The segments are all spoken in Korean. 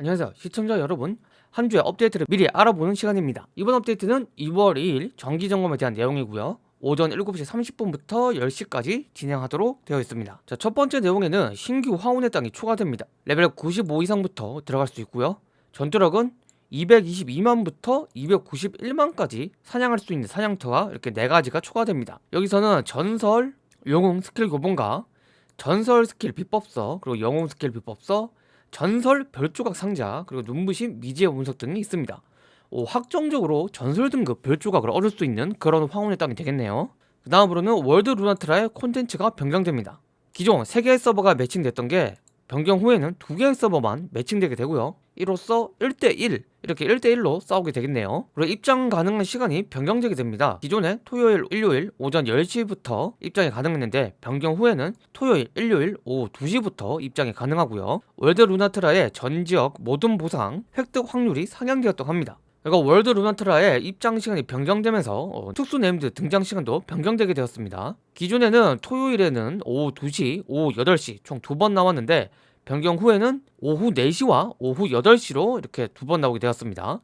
안녕하세요. 시청자 여러분 한 주의 업데이트를 미리 알아보는 시간입니다. 이번 업데이트는 2월 2일 정기점검에 대한 내용이고요. 오전 7시 30분부터 10시까지 진행하도록 되어 있습니다. 자, 첫 번째 내용에는 신규 황혼의 땅이 추가됩니다. 레벨 95 이상부터 들어갈 수 있고요. 전투력은 222만부터 291만까지 사냥할 수 있는 사냥터가 이렇게 4가지가 추가됩니다. 여기서는 전설, 영웅 스킬 교본과 전설 스킬 비법서 그리고 영웅 스킬 비법서 전설 별조각 상자 그리고 눈부신 미지의 운석 등이 있습니다. 오, 확정적으로 전설 등급 별조각을 얻을 수 있는 그런 황혼의 땅이 되겠네요. 그 다음으로는 월드 루나트라의 콘텐츠가 변경됩니다. 기존 3개의 서버가 매칭됐던 게 변경 후에는 2개의 서버만 매칭되게 되고요. 이로써 1대1 이렇게 1대1로 싸우게 되겠네요. 그리고 입장 가능한 시간이 변경되게 됩니다. 기존에 토요일, 일요일 오전 10시부터 입장이 가능했는데 변경 후에는 토요일, 일요일 오후 2시부터 입장이 가능하고요. 월드 루나트라의 전 지역 모든 보상 획득 확률이 상향되었다고 합니다 그리고 월드 루나트라의 입장 시간이 변경되면서 어, 특수 named 등장 시간도 변경되게 되었습니다. 기존에는 토요일에는 오후 2시, 오후 8시 총 두 번 나왔는데 변경 후에는 오후 4시와 오후 8시로 이렇게 두 번 나오게 되었습니다.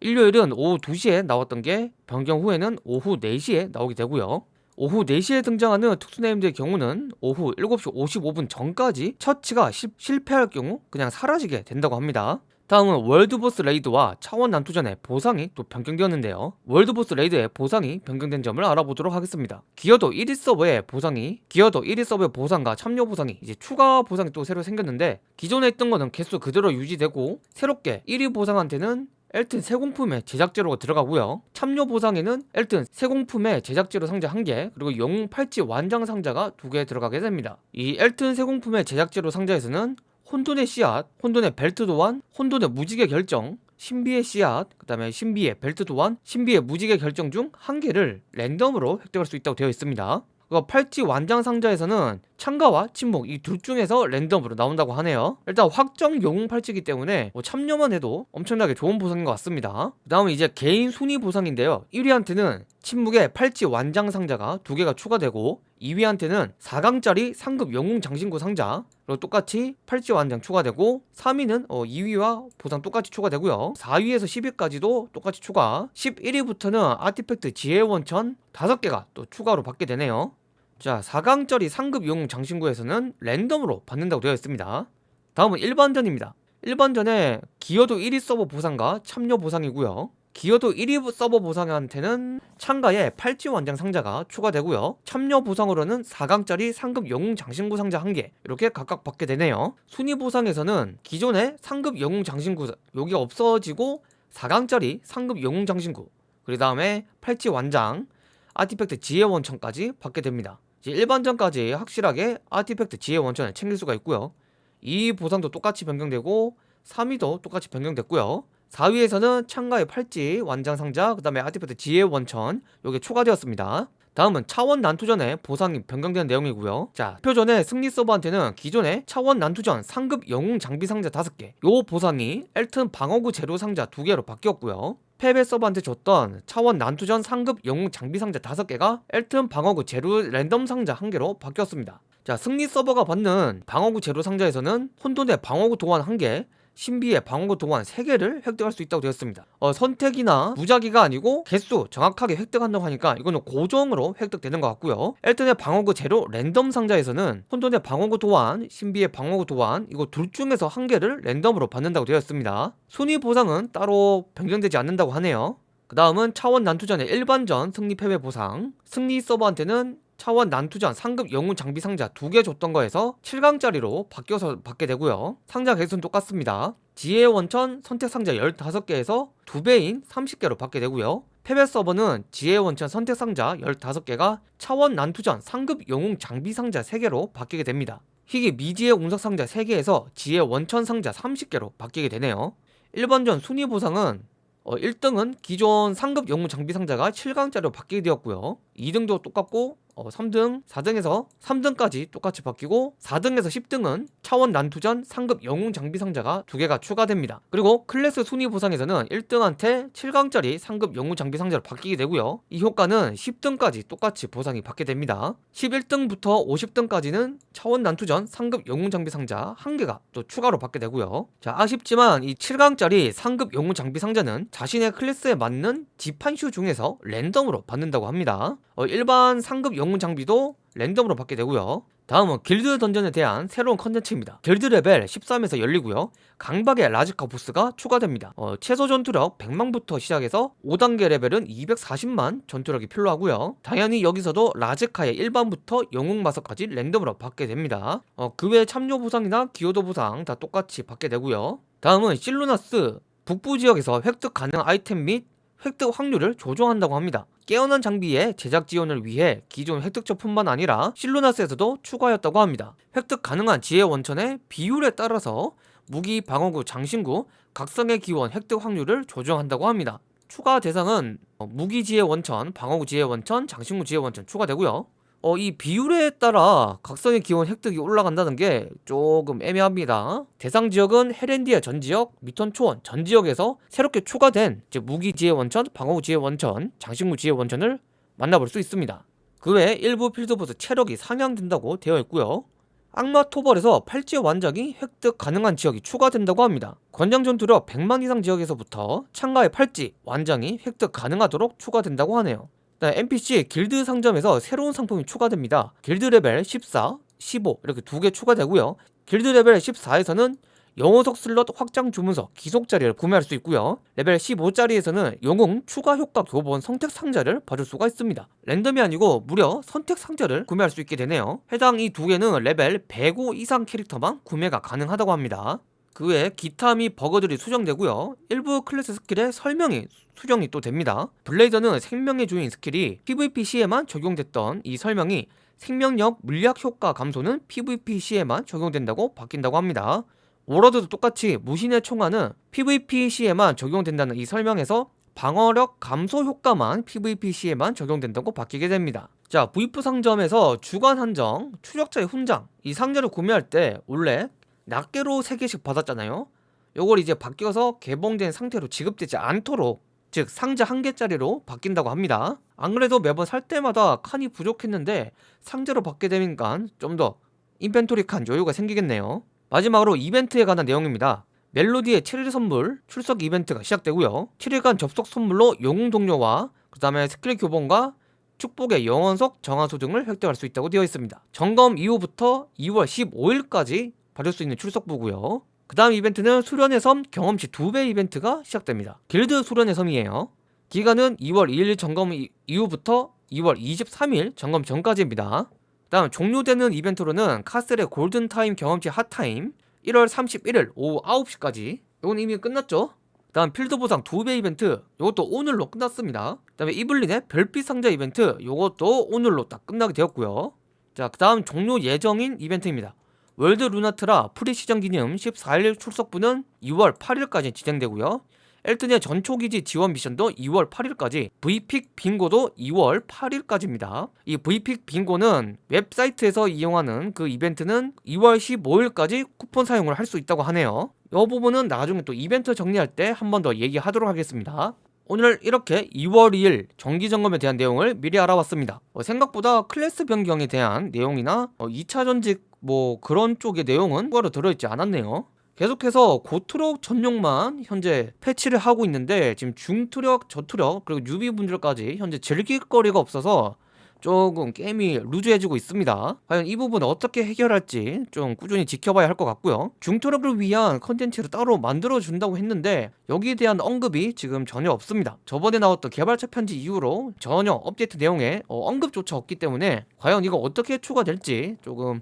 일요일은 오후 2시에 나왔던 게 변경 후에는 오후 4시에 나오게 되고요. 오후 4시에 등장하는 특수named의 경우는 오후 7시 55분 전까지 처치가 시, 실패할 경우 그냥 사라지게 된다고 합니다. 다음은 월드보스 raid와 차원 난투전의 보상이 또 변경되었는데요. 월드보스 raid의 보상이 변경된 점을 알아보도록 하겠습니다. 기여도 1위 서버의 보상이 기여도 1위 서버의 보상과 참여 보상이 이제 추가 보상이 또 새로 생겼는데 기존에 있던 거는 개수 그대로 유지되고 새롭게 1위 보상한테는 엘튼 세 공품의 제작재료가 들어가고요. 참여 보상에는 엘튼 세 공품의 제작재료 상자 1개 그리고 영웅 팔찌 완장 상자가 2개 들어가게 됩니다. 이 엘튼 세 공품의 제작재료 상자에서는 혼돈의 씨앗, 혼돈의 벨트 도안, 혼돈의 무지개 결정, 신비의 씨앗, 그 다음에 신비의 벨트 도안, 신비의 무지개 결정 중 한 개를 랜덤으로 획득할 수 있다고 되어 있습니다. 그 팔찌 완장 상자에서는 참가와 침묵 이 둘 중에서 랜덤으로 나온다고 하네요. 일단 확정 영웅 팔찌기 때문에 뭐 참여만 해도 엄청나게 좋은 보상인 것 같습니다. 그 다음은 이제 개인 순위 보상인데요. 1위한테는 침묵의 팔찌 완장 상자가 두 개가 추가되고 2위한테는 4강짜리 상급 영웅 장신구 상자 그리고 똑같이 팔찌 완장 추가되고 3위는 어 2위와 보상 똑같이 추가되고요. 4위에서 10위까지도 똑같이 추가. 11위부터는 아티팩트 지혜 원천 5개가 또 추가로 받게 되네요 자 4강짜리 상급 영웅 장신구에서는 랜덤으로 받는다고 되어 있습니다. 다음은 일반전입니다. 일반전에 기어도 1위 서버 보상과 참여 보상이고요. 기어도 1위 서버 보상한테는 참가에 팔찌 완장 상자가 추가되고요. 참여 보상으로는 4강짜리 상급 영웅 장신구 상자 1개 이렇게 각각 받게 되네요. 순위 보상에서는 기존의 상급 영웅 장신구 여기가 없어지고 4강짜리 상급 영웅 장신구 그 다음에 팔찌 완장 artifact 지혜 원천까지 받게 됩니다 일반전까지 확실하게 artifact 지혜 원천을 챙길 수가 있고요. 이 보상도 똑같이 변경되고 3위도 똑같이 변경됐고요. 4위에서는 참가의 팔찌, 완장상자, 그 다음에 artifact 지혜 원천 요게 추가되었습니다 다음은 차원 난투전의 보상이 변경된 내용이고요. 자 표전의 승리 서버한테는 기존의 차원 난투전 상급 영웅 장비 상자 5개 요 보상이 엘튼 방어구 재료 상자 2개로 바뀌었고요. 패배 서버한테 줬던 차원 난투전 상급 영웅 장비 상자 5개가 엘튼 방어구 재료 랜덤 상자 1개로 바뀌었습니다. 자 승리 서버가 받는 방어구 재료 상자에서는 혼돈의 방어구 도안 1개 신비의 방어구 동안 3개를 획득할 수 있다고 되었습니다. 어, 선택이나 무작위가 아니고 개수 정확하게 획득한다고 하니까 이거는 고정으로 획득되는 것 같고요. 엘튼의 방어구 제로 랜덤 상자에서는 혼돈의 방어구 도안, 신비의 방어구 도안 이거 둘 중에서 한 개를 랜덤으로 받는다고 되었습니다. 순위 보상은 따로 변경되지 않는다고 하네요. 그 다음은 차원 난투전의 일반전 승리 패배 보상. 승리 서버한테는 차원 난투전 상급 영웅 장비 상자 두 개 줬던 거에서 7강짜리로 바뀌어서 받게 되고요. 상자 개수는 똑같습니다. 지혜 원천 선택 상자 15개에서 2배인 30개로 받게 되고요. 패배 서버는 지혜 원천 선택 상자 15개가 차원 난투전 상급 영웅 장비 상자 3개로 바뀌게 됩니다. 희귀 미지의 운석 상자 3개에서 지혜 원천 상자 30개로 바뀌게 되네요. 1번전 순위 보상은 어, 1등은 기존 상급 영웅 장비 상자가 7강짜리로 바뀌게 되었고요. 2등도 똑같고 어, 3등, 4등에서 3등까지 똑같이 바뀌고 4등에서 10등은 차원 난투전 상급 영웅 장비 상자가 두 개가 추가됩니다. 그리고 클래스 순위 보상에서는 1등한테 7강짜리 상급 영웅 장비 상자로 바뀌게 되고요. 이 효과는 10등까지 똑같이 보상이 받게 됩니다. 11등부터 50등까지는 차원 난투전 상급 영웅 장비 상자 한 개가 또 추가로 받게 되고요. 자, 아쉽지만 이 7강짜리 상급 영웅 장비 상자는 자신의 클래스에 맞는 지판슈 중에서 랜덤으로 받는다고 합니다. 어, 일반 상급 영웅 장비도 랜덤으로 받게 되고요. 다음은 길드 dungeon에 대한 새로운 컨텐츠입니다. 길드 레벨 13에서 열리고요. 강박의 라지카 보스가 추가됩니다. 어, 최소 전투력 100만부터 시작해서 5단계 레벨은 240만 전투력이 필요하고요. 당연히 여기서도 라지카의 일반부터 영웅 마석까지 랜덤으로 받게 됩니다. 어, 그 외 참여 보상이나 기여도 보상 다 똑같이 받게 되고요. 다음은 실루나스 북부 지역에서 획득 가능 아이템 및 획득 확률을 조정한다고 합니다. 깨어난 장비의 제작 지원을 위해 기존 획득처뿐만 아니라 실루나스에서도 추가하였다고 합니다. 획득 가능한 지혜 원천의 비율에 따라서 무기, 방어구, 장신구, 각성의 기원 획득 확률을 조정한다고 합니다. 추가 대상은 어, 무기 지혜 원천, 방어구 지혜 원천, 장신구 지혜 원천 추가되고요. 어, 이 비율에 따라 각성의 기원 획득이 올라간다는 게 조금 애매합니다. 대상 지역은 헤렌디아 전 지역, 미턴 초원 전 지역에서 새롭게 추가된 즉 무기 지혜 원천, 방어구 지혜 원천, 장신구 지혜 원천을 만나볼 수 있습니다. 그 외에 일부 필드보스 체력이 상향된다고 되어 있고요. 악마 토벌에서 팔찌 완장이 획득 가능한 지역이 추가된다고 합니다. 권장 전투력 100만 이상 지역에서부터 창가의 팔찌 완장이 획득 가능하도록 추가된다고 하네요. NPC 길드 상점에서 새로운 상품이 추가됩니다. 길드 레벨 14, 15 이렇게 두 개 추가되고요. 길드 레벨 14에서는 영혼석 슬롯 확장 주문서 귀속짜리를 구매할 수 있고요. 레벨 15짜리에서는 영웅 추가 효과 교본 선택 상자를 받을 수가 있습니다. 랜덤이 아니고 무려 선택 상자를 구매할 수 있게 되네요. 해당 이 두 개는 레벨 105 이상 캐릭터만 구매가 가능하다고 합니다. 그 외에 기타 및 버그들이 수정되고요. 일부 클래스 스킬의 설명이 수정이 또 됩니다. 블레이더는 생명의 주인 스킬이 PVP 시에만 적용됐던 이 설명이 생명력 물약 효과 감소는 PVP 시에만 적용된다고 바뀐다고 합니다. 워로드도 똑같이 무신의 총알은 PVP 시에만 적용된다는 이 설명에서 방어력 감소 효과만 PVP 시에만 적용된다고 바뀌게 됩니다. 자, V4 상점에서 주간 한정, 추적자의 훈장 이 상자를 구매할 때 원래 낱개로 3개씩 받았잖아요. 요걸 이제 바뀌어서 개봉된 상태로 지급되지 않도록 즉 상자 한 개짜리로 바뀐다고 합니다. 안 그래도 매번 살 때마다 칸이 부족했는데 상자로 받게 되니까 좀 더 inventory 칸 여유가 생기겠네요. 마지막으로 이벤트에 관한 내용입니다. 멜로디의 7일 선물 출석 이벤트가 시작되고요. 7일간 접속 선물로 영웅 동료와 그 다음에 스킬 교본과 축복의 영혼석 정화수 등을 획득할 수 있다고 되어 있습니다. 점검 이후부터 2월 15일까지 받을 수 있는 출석부고요. 그 다음 이벤트는 수련의 섬 경험치 2배 이벤트가 시작됩니다. 길드 수련의 섬이에요. 기간은 2월 2일 점검 이후부터 2월 23일 점검 전까지입니다. 그 다음 종료되는 이벤트로는 카스텔의 골든타임 경험치 hot time 1월 31일 오후 9시까지. 이건 이미 끝났죠? 그 다음 필드 보상 2배 이벤트 이것도 오늘로 끝났습니다. 그 다음에 이블린의 별빛 상자 이벤트 이것도 오늘로 딱 끝나게 되었고요. 자 그 다음 종료 예정인 이벤트입니다 월드 루나트라 pre-season 기념 14일 출석부는 2월 8일까지 진행되고요. 엘튼의 전초기지 지원 미션도 2월 8일까지 V픽 빙고도 2월 8일까지입니다. 이 V픽 빙고는 웹사이트에서 이용하는 그 이벤트는 2월 15일까지 쿠폰 사용을 할 수 있다고 하네요. 이 부분은 나중에 또 이벤트 정리할 때 한 번 더 얘기하도록 하겠습니다. 오늘 이렇게 2월 2일 정기점검에 대한 내용을 미리 알아봤습니다. 어, 생각보다 클래스 변경에 대한 내용이나 어, 2차 전직 뭐 그런 쪽의 내용은 추가로 들어있지 않았네요 계속해서 고투력 전용만 현재 패치를 하고 있는데 지금 중투력, 저투력 그리고 뉴비분들까지 현재 즐길 거리가 없어서 조금 게임이 루즈해지고 있습니다. 과연 이 부분 어떻게 해결할지 좀 꾸준히 지켜봐야 할 것 같고요. 중토력을 위한 컨텐츠를 따로 만들어준다고 했는데 여기에 대한 언급이 지금 전혀 없습니다. 저번에 나왔던 개발자 편지 이후로 전혀 업데이트 내용에 어, 언급조차 없기 때문에 과연 이거 어떻게 추가될지 조금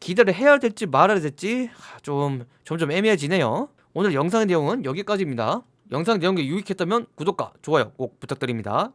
기대를 해야 될지 말아야 될지 좀 점점 애매해지네요. 오늘 영상의 내용은 여기까지입니다. 영상 내용이 유익했다면 구독과 좋아요 꼭 부탁드립니다